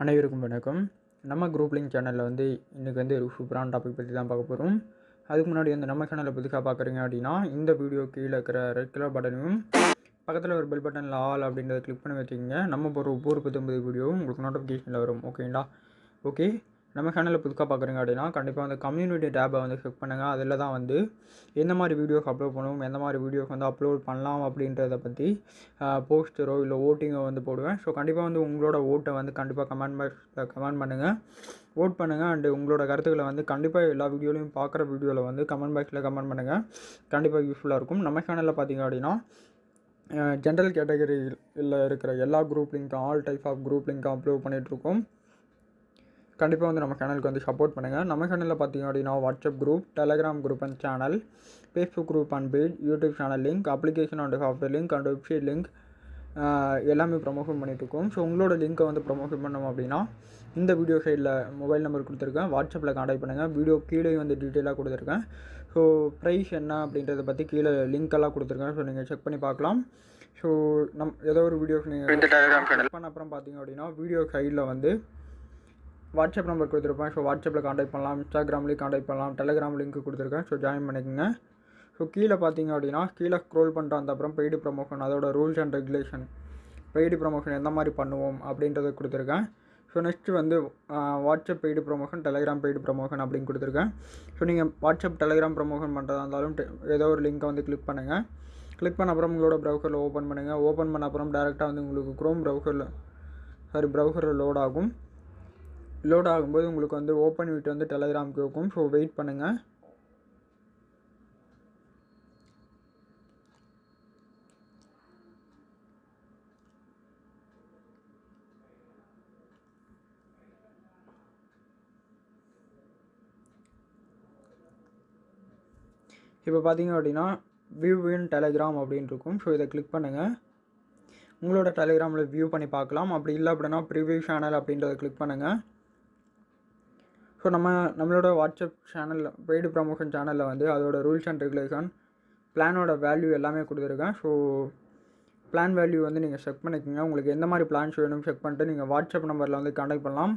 அனைவருக்கும் வணக்கம். நம்ம குரூப் லிங்க் சேனலில் வந்து இன்றைக்கி வந்து ஒரு சூப்பரான டாபிக் பற்றி தான் பார்க்க போகிறோம் அதுக்கு முன்னாடி வந்து நம்ம சேனலை புதுசாக பார்க்குறீங்க அப்படின்னா இந்த வீடியோ கீழே இருக்கிற ரெட் கலர் பட்டனையும் பக்கத்தில் ஒரு பெல் பட்டனில் ஆல் அப்படின்றத கிளிக் பண்ணி வச்சுக்கோங்க. நம்ம போகிற ஒவ்வொரு பத்தொம்பது வீடியோவும் உங்களுக்கு நோட்டிஃபிகேஷனில் வரும். ஓகேங்களா ஓகே நம்ம சேனலில் புதுக்காக பார்க்குறீங்க அப்படின்னா கண்டிப்பாக வந்து கம்யூனிட்டி டேப்பை வந்து செக் பண்ணுங்கள் அதில் தான் வந்து எந்த மாதிரி வீடியோஸ் அப்லோட் பண்ணுவோம் எந்த மாதிரி வீடியோஸ் வந்து அப்லோட் பண்ணலாம் அப்படின்றத பற்றி போஸ்டரோ இல்லை ஓட்டிங்கோ வந்து போடுவேன். ஸோ கண்டிப்பாக வந்து உங்களோட ஓட்டை வந்து கண்டிப்பாக கமெண்ட் பாக்ஸில் கமெண்ட் பண்ணுங்கள் ஓட் பண்ணுங்கள் அண்டு உங்களோட கருத்துக்களை வந்து கண்டிப்பாக எல்லா வீடியோலையும் பார்க்குற வீடியோவில் வந்து கமெண்ட் பாக்ஸில் கமெண்ட் பண்ணுங்கள் கண்டிப்பாக யூஸ்ஃபுல்லாக இருக்கும். நம்ம சேனலில் பார்த்தீங்க அப்படின்னா ஜென்ரல் கேட்டகரியில் இருக்கிற எல்லா குரூப் லிங்க்கும் ஆல் டைப் ஆஃப் குரூப் லிங்க்கும் அப்லோட் பண்ணிகிட்ருக்கோம் கண்டிப்பாக வந்து நம்ம சேனலுக்கு வந்து சப்போர்ட் பண்ணுங்கள் நம்ம சேனலில் பார்த்தீங்க அப்படின்னா WhatsApp group Telegram group and channel Facebook group and page YouTube channel link application and software link and website link எல்லாமே ப்ரமோஷன் பண்ணிகிட்ருக்கோம் ஸோ உங்களோட லிங்க்கை வந்து ப்ரமோஷன் பண்ணோம் அப்படின்னா இந்த வீடியோ சைடில் மொபைல் நம்பர் கொடுத்துருக்கேன். வாட்ஸ்அப்பில் காண்டாக்ட் பண்ணுங்கள் வீடியோ கீழே வந்து டீட்டெயிலாக கொடுத்துருக்கேன். ஸோ ப்ரைஸ் என்ன அப்படின்றத பற்றி கீழே லிங்க் எல்லாம் கொடுத்துருக்கேன். ஸோ நீங்கள் செக் பண்ணி பார்க்கலாம். ஸோ நம் ஏதோ ஒரு வீடியோஸ் நீங்கள் பண்ண அப்புறம் பார்த்தீங்க அப்படின்னா வீடியோ சைடில் வந்து வாட்ஸ்அப் நம்பர் கொடுத்துருப்பேன். ஸோ வாட்ஸ்அப்பில் காண்டாக்ட் பண்ணலாம். இன்ஸ்டாகிராம்லேயும் காண்டாக்ட் பண்ணலாம். டெலிகிராம் லிங்க் கொடுத்துருக்கேன். ஸோ ஜாயின் பண்ணிக்கோங்க. ஸோ கீழே பார்த்தீங்க அப்படின்னா கீழே ஸ்க்ரோல் பண்ணிட்டு அந்த அப்புறம் பெய்டு ப்ரமோஷன் அதோட rules and regulation paid promotion எந்த மாதிரி பண்ணுவோம் அப்படின்றத கொடுத்துருக்கேன். ஸோ நெக்ஸ்ட்டு வந்து WhatsApp paid promotion Telegram paid promotion அப்படின்னு கொடுத்துருக்கேன். ஸோ நீங்கள் வாட்ஸ்அப் டெலிகிராம் ப்ரொமோஷன் பண்ணுறதா இருந்தாலும் ஏதோ ஒரு லிங்க்கை வந்து கிளிக் பண்ணுங்கள் கிளிக் பண்ண அப்புறம் உங்களோட ப்ரௌசரில் ஓப்பன் பண்ணுங்கள் ஓப்பன் பண்ண அப்புறம் டேரெக்டாக வந்து உங்களுக்கு க்ரோம் ப்ரௌசரில் சாரி ப்ரௌசரில் லோட் ஆகும். லோட் ஆகும்போது உங்களுக்கு வந்து ஓப்பன் விட்டு வந்து டெலகிராம் கேட்கும் ஸோ வெயிட் பண்ணுங்கள் இப்போ பார்த்தீங்க அப்படின்னா வியூ இன் டெலிகிராம் அப்படின்னு இருக்கும். ஸோ இதை கிளிக் பண்ணுங்கள் உங்களோட டெலிகிராமில் வியூ பண்ணி பார்க்கலாம். அப்படி இல்லை அப்படின்னா ப்ரிவியூ சேனல் அப்படின்றத கிளிக் பண்ணுங்கள் ஸோ நம்ம நம்மளோட வாட்ஸ்அப் சேனலில் பெய்டு ப்ரமோஷன் சேனலில் வந்து அதோட ரூல்ஸ் அண்ட் ரெகுலேஷன் பிளானோட வேல்யூ எல்லாமே கொடுத்துருக்கேன். ஸோ பிளான் வேல்யூ வந்து நீங்கள் செக் பண்ணிக்கோங்க. உங்களுக்கு எந்த மாதிரி பிளான்ஸ் வேணும் செக் பண்ணிட்டு நீங்கள் வாட்ஸ்அப் நம்பரில் வந்து காண்டாக்ட் பண்ணலாம்.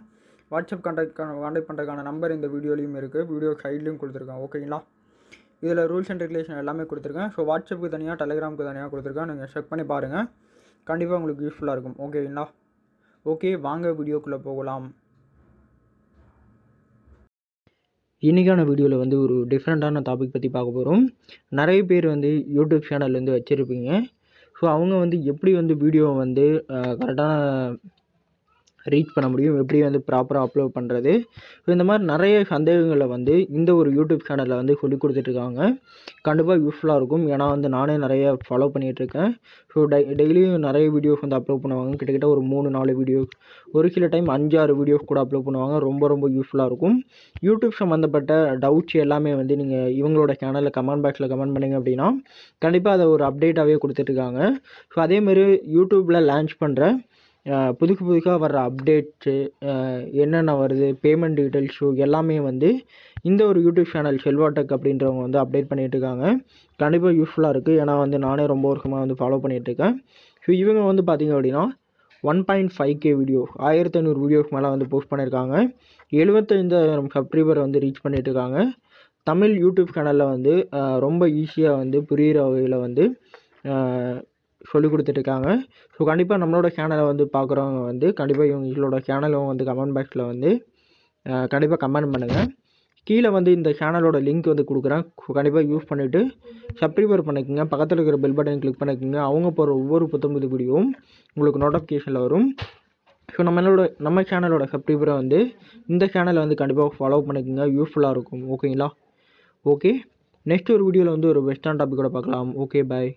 வாட்ஸ்அப் காண்டாக்ட் காண்டாக்ட் பண்ணுறதுக்கான நம்பர் இந்த வீடியோலையும் இருக்குது வீடியோ சைட்லேயும் கொடுத்துருக்கேன். ஓகேங்களா இதில் ரூல்ஸ் அண்ட் ரெகுலேஷன் எல்லாமே கொடுத்துருக்கேன். ஸோ வாட்ஸ்அப்புக்கு தனியாக டெலிகிராமுக்கு தனியாக கொடுத்துருக்கேன். நீங்கள் செக் பண்ணி பாருங்கள் கண்டிப்பாக உங்களுக்கு யூஸ்ஃபுல்லாக இருக்கும். ஓகேங்களா ஓகே வாங்க வீடியோக்குள்ளே போகலாம். இன்றைக்கான வீடியோவில் வந்து ஒரு டிஃப்ரெண்ட்டான டாபிக் பற்றி பார்க்க போகிறோம் நிறைய பேர் வந்து யூடியூப் சேனல் வந்து வச்சுருப்பீங்க. ஸோ அவங்க வந்து எப்படி வந்து வீடியோவை வந்து கரெக்டான ரீச் பண்ண முடியும். எப்படி வந்து ப்ராப்பராக அப்லோட் பண்ணுறது ஸோ இந்த மாதிரி நிறைய சந்தேகங்களை வந்து இந்த ஒரு யூடியூப் சேனலில் வந்து சொல்லி கொடுத்துட்ருக்காங்க. கண்டிப்பாக யூஸ்ஃபுல்லாக இருக்கும். ஏன்னா வந்து நானே நிறைய ஃபாலோ பண்ணிகிட்ருக்கேன் ஸோ டை டெய்லியும் நிறைய வீடியோஸ் வந்து அப்லோட் பண்ணுவாங்க. கிட்டத்தட்ட ஒரு மூணு நாலு வீடியோஸ் ஒரு சில டைம் அஞ்சாறு வீடியோஸ் கூட அப்லோட் பண்ணுவாங்க. ரொம்ப ரொம்ப யூஸ்ஃபுல்லாக இருக்கும். யூடியூப் சம்மந்தப்பட்ட டவுட்ஸ் எல்லாமே வந்து நீங்கள் இவங்களோட சேனலில் கமெண்ட் பாக்ஸில் கமெண்ட் பண்ணிங்க அப்படின்னா கண்டிப்பாக அதை ஒரு அப்டேட்டாகவே கொடுத்துட்ருக்காங்க. ஸோ அதேமாரி யூடியூப்பில் லான்ச் பண்ணுற புதுசு புதுசாக வர்ற அப்டேட்ஸு என்னென்ன வருது பேமெண்ட் டீட்டெயில்ஸு எல்லாமே வந்து இந்த ஒரு யூடியூப் சேனல் செல்வாடெக் அப்படின்றவங்க வந்து அப்டேட் பண்ணிகிட்ருக்காங்க இருக்காங்க. கண்டிப்பாக யூஸ்ஃபுல்லாக இருக்குது ஏன்னா வந்து நானே ரொம்ப வருஷமாக வந்து ஃபாலோ பண்ணிகிட்ருக்கேன் ஸோ இவங்க வந்து பார்த்திங்க அப்படின்னா one point five K video ஆயிரத்தி ஐநூறு வீடியோஸ் மேலே வந்து போஸ்ட் பண்ணியிருக்காங்க எழுபத்தைந்தாயிரம் சப்ஸ்கிரைபர் வந்து ரீச் பண்ணிகிட்ருக்காங்க இருக்காங்க. தமிழ் யூடியூப் சேனலில் வந்து ரொம்ப ஈஸியாக வந்து புரிகிற வகையில் வந்து சொல்லி கொடுத்துட்ருக்காங்க. ஸோ கண்டிப்பாக நம்மளோட சேனலை வந்து பார்க்குறவங்க வந்து கண்டிப்பாக இவங்களோட சேனலும் வந்து கமெண்ட் பாக்ஸில் வந்து கண்டிப்பாக கமெண்ட் பண்ணுங்கள் கீழே வந்து இந்த சேனலோட லிங்க் வந்து கொடுக்குறேன். கண்டிப்பாக யூஸ் பண்ணிவிட்டு சப்ஸ்கிரைபர் பண்ணிக்கோங்க. பக்கத்தில் இருக்கிற பெல் பட்டன் கிளிக் பண்ணிக்கோங்க. அவங்க போகிற ஒவ்வொரு புத்தம்புது வீடியோவும் உங்களுக்கு நோட்டிஃபிகேஷனில் வரும். ஸோ நம்மளோட நம்ம சேனலோட சப்ஸ்கிரைபரை வந்து இந்த சேனலை வந்து கண்டிப்பாக ஃபாலோ பண்ணிக்கோங்க. யூஸ்ஃபுல்லாக இருக்கும். ஓகேங்களா ஓகே நெக்ஸ்ட் ஒரு வீடியோவில் வந்து ஒரு வெஸ்டர்ன் டாப்பிக்கோட பார்க்கலாம் ஓகே பாய்